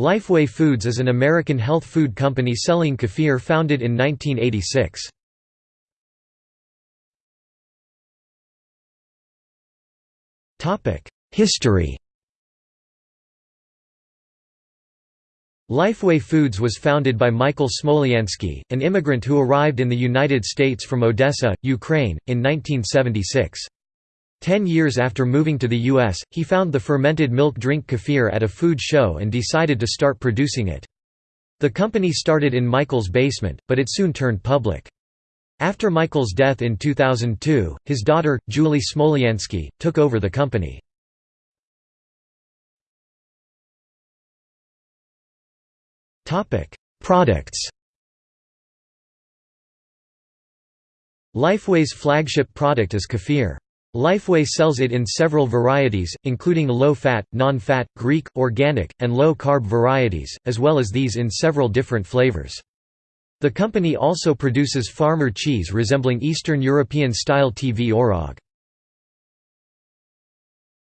Lifeway Foods is an American health food company selling kefir founded in 1986. History Lifeway Foods was founded by Michael Smolyansky, an immigrant who arrived in the United States from Odessa, Ukraine, in 1976. Ten years after moving to the U.S., he found the fermented milk drink kefir at a food show and decided to start producing it. The company started in Michael's basement, but it soon turned public. After Michael's death in 2002, his daughter, Julie Smolyansky, took over the company. Products Lifeway's flagship product is kefir. Lifeway sells it in several varieties, including low-fat, non-fat, Greek, organic, and low-carb varieties, as well as these in several different flavors. The company also produces farmer cheese resembling Eastern European-style tvorog.